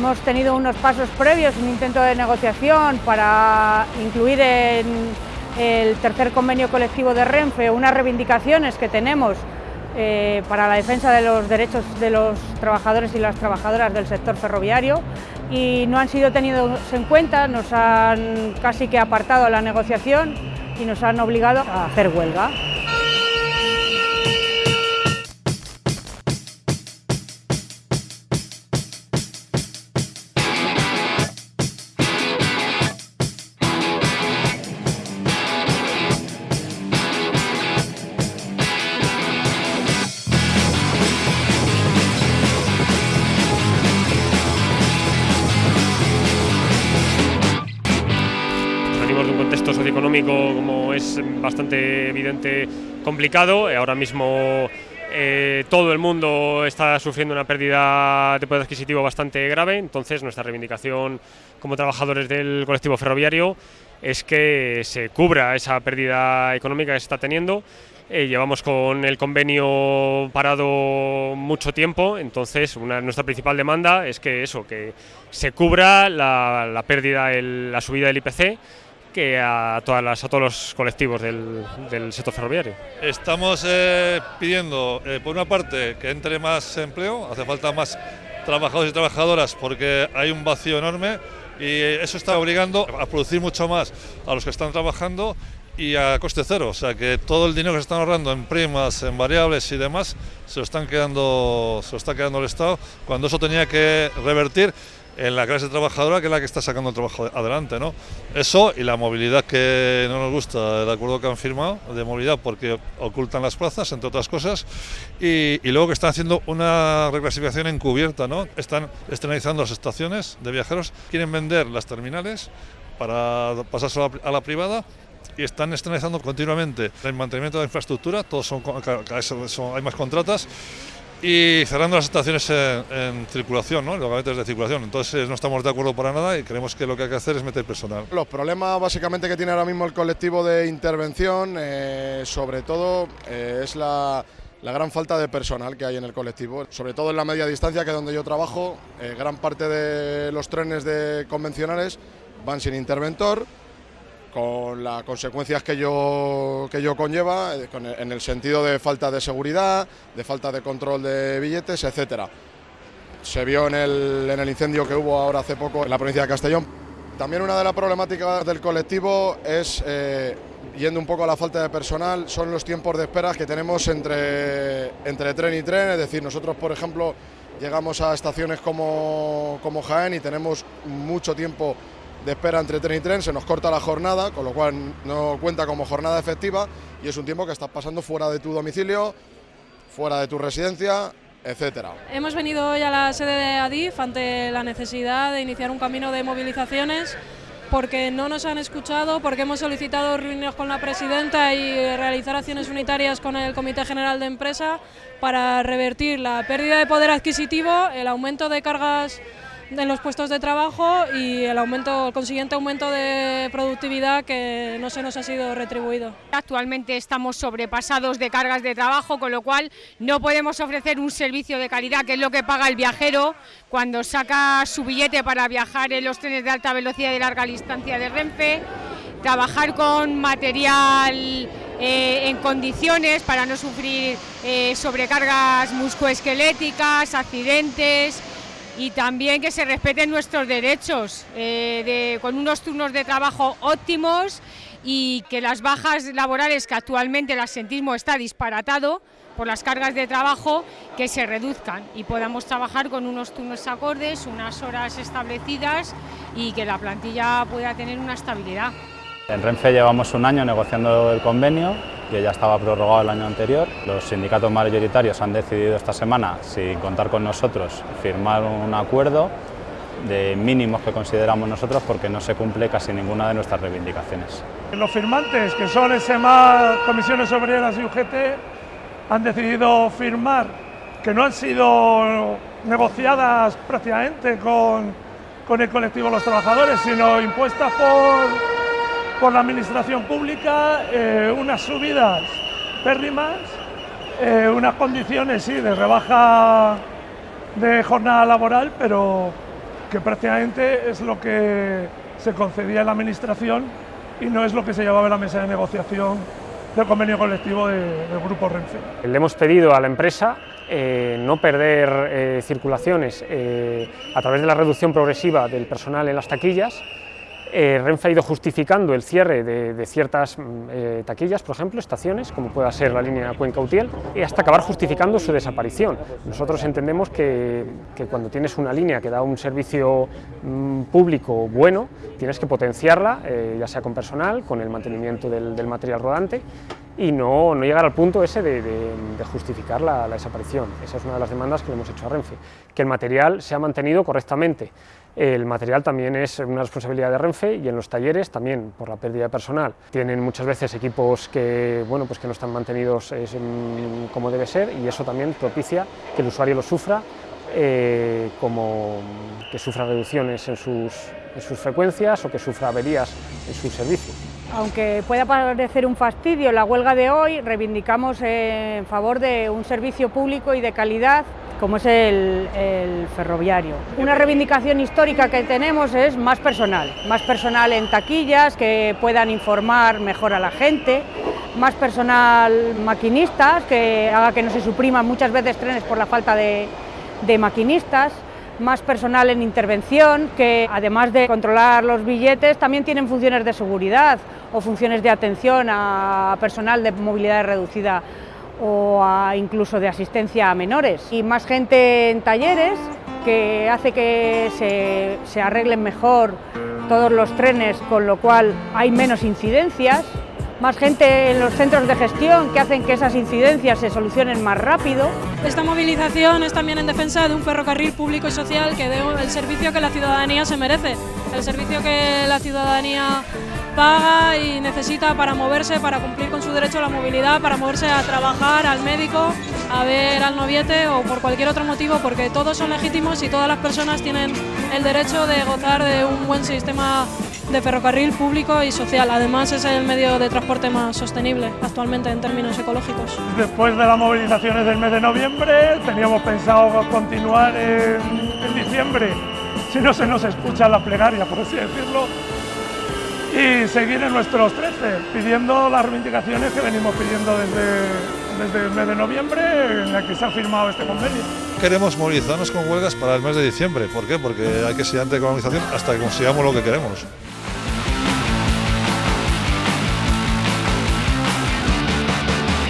Hemos tenido unos pasos previos, un intento de negociación para incluir en el tercer convenio colectivo de Renfe unas reivindicaciones que tenemos eh, para la defensa de los derechos de los trabajadores y las trabajadoras del sector ferroviario y no han sido tenidos en cuenta, nos han casi que apartado la negociación y nos han obligado a hacer huelga. De un contexto socioeconómico, como es bastante evidente, complicado. Ahora mismo eh, todo el mundo está sufriendo una pérdida de poder adquisitivo bastante grave, entonces nuestra reivindicación como trabajadores del colectivo ferroviario es que se cubra esa pérdida económica que se está teniendo. Eh, llevamos con el convenio parado mucho tiempo, entonces nuestra principal demanda es que eso, que se cubra la, pérdida, la subida del IPC que a, todas las, a todos los colectivos del, sector ferroviario. Estamos eh, pidiendo, eh, por una parte, que entre más empleo, hace falta más trabajadores y trabajadoras porque hay un vacío enorme y eso está obligando a producir mucho más a los que están trabajando y a coste cero, o sea que todo el dinero que se están ahorrando en primas, en variables y demás, se lo están quedando, se lo está quedando el Estado, cuando eso tenía que revertir en la clase trabajadora que es la que está sacando el trabajo adelante. ¿no? Eso y la movilidad que no nos gusta, el acuerdo que han firmado de movilidad porque ocultan las plazas, entre otras cosas, y, y luego que están haciendo una reclasificación encubierta, ¿no? están externalizando las estaciones de viajeros, quieren vender las terminales para pasarse a la, a la privada y están externalizando continuamente el mantenimiento de la infraestructura, todos son, son, hay más contratas y cerrando las estaciones en, circulación, ¿no? los gavetes de circulación. Entonces no estamos de acuerdo para nada y creemos que lo que hay que hacer es meter personal. Los problemas básicamente que tiene ahora mismo el colectivo de intervención, eh, sobre todo, eh, es la, la, gran falta de personal que hay en el colectivo, sobre todo en la media distancia, que es donde yo trabajo, eh, gran parte de los trenes de convencionales van sin interventor con las consecuencias que yo, que yo conlleva, en el sentido de falta de seguridad, de falta de control de billetes, etcétera. Se vio en el, en el incendio que hubo ahora hace poco en la provincia de Castellón. También una de las problemáticas del colectivo es, eh, yendo un poco a la falta de personal, son los tiempos de espera que tenemos entre, entre tren y tren. Es decir, nosotros, por ejemplo, llegamos a estaciones como, como Jaén y tenemos mucho tiempo de espera entre tren y tren, se nos corta la jornada, con lo cual no cuenta como jornada efectiva y es un tiempo que estás pasando fuera de tu domicilio, fuera de tu residencia, etcétera. Hemos venido hoy a la sede de ADIF ante la necesidad de iniciar un camino de movilizaciones porque no nos han escuchado, porque hemos solicitado reuniones con la presidenta y realizar acciones unitarias con el Comité General de Empresa para revertir la pérdida de poder adquisitivo, el aumento de cargas en los puestos de trabajo y el aumento, el consiguiente aumento de productividad que no se nos ha sido retribuido. Actualmente estamos sobrepasados de cargas de trabajo, con lo cual no podemos ofrecer un servicio de calidad, que es lo que paga el viajero cuando saca su billete para viajar en los trenes de alta velocidad y larga distancia de Renfe, trabajar con material eh, en condiciones para no sufrir eh, sobrecargas muscoesqueléticas, accidentes, y también que se respeten nuestros derechos eh, con unos turnos de trabajo óptimos y que las bajas laborales que actualmente el asentismo está disparatado por las cargas de trabajo que se reduzcan y podamos trabajar con unos turnos acordes, unas horas establecidas y que la plantilla pueda tener una estabilidad. En Renfe llevamos un año negociando el convenio, que ya estaba prorrogado el año anterior. Los sindicatos mayoritarios han decidido esta semana, sin contar con nosotros, firmar un acuerdo de mínimos que consideramos nosotros porque no se cumple casi ninguna de nuestras reivindicaciones. Los firmantes, que son SMA, Comisiones Obreras y UGT, han decidido firmar, que no han sido negociadas prácticamente con, con el colectivo de los trabajadores, sino impuestas por por la administración pública eh, unas subidas pérrimas, eh, unas condiciones sí, de rebaja de jornada laboral, pero que prácticamente es lo que se concedía en la Administración y no es lo que se llevaba en la mesa de negociación del convenio colectivo del Grupo Renfe. Le hemos pedido a la empresa eh, no perder circulaciones a través de la reducción progresiva del personal en las taquillas eh, Renfe ha ido justificando el cierre de, ciertas mm, eh, taquillas, por ejemplo, estaciones, como pueda ser la línea Cuenca-Utiel, y hasta acabar justificando su desaparición. Nosotros entendemos que, cuando tienes una línea que da un servicio mm, público bueno, tienes que potenciarla, eh, ya sea con personal, con el mantenimiento del, material rodante, y no, llegar al punto ese de, justificar la, desaparición. Esa es una de las demandas que le hemos hecho a Renfe, que el material sea mantenido correctamente. El material también es una responsabilidad de Renfe y en los talleres también por la pérdida de personal. Tienen muchas veces equipos que, bueno, pues que no están mantenidos como debe ser y eso también propicia que el usuario lo sufra, eh, como que sufra reducciones en sus, en sus frecuencias o que sufra averías en sus servicios. Aunque pueda parecer un fastidio la huelga de hoy, reivindicamos en favor de un servicio público y de calidad como es el, ferroviario. Una reivindicación histórica que tenemos es más personal, más personal en taquillas que puedan informar mejor a la gente, más personal maquinistas que haga que no se supriman muchas veces trenes por la falta de, de maquinistas, más personal en intervención, que además de controlar los billetes también tienen funciones de seguridad o funciones de atención a personal de movilidad reducida o incluso de asistencia a menores. Y más gente en talleres que hace que se, se arreglen mejor todos los trenes, con lo cual hay menos incidencias más gente en los centros de gestión que hacen que esas incidencias se solucionen más rápido. Esta movilización es también en defensa de un ferrocarril público y social que dé el servicio que la ciudadanía se merece, el servicio que la ciudadanía paga y necesita para moverse, para cumplir con su derecho a la movilidad, para moverse a trabajar, al médico, a ver al noviete o por cualquier otro motivo, porque todos son legítimos y todas las personas tienen el derecho de gozar de un buen sistema de ferrocarril público y social. Además es el medio de transporte más sostenible actualmente en términos ecológicos. Después de las movilizaciones del mes de noviembre teníamos pensado continuar en, diciembre, si no se nos escucha la plenaria, por así decirlo, y seguir en nuestros 13, pidiendo las reivindicaciones que venimos pidiendo desde, desde el mes de noviembre en la que se ha firmado este convenio. Queremos movilizarnos con huelgas para el mes de diciembre. ¿Por qué? Porque hay que seguir ante la movilización hasta que consigamos lo que queremos.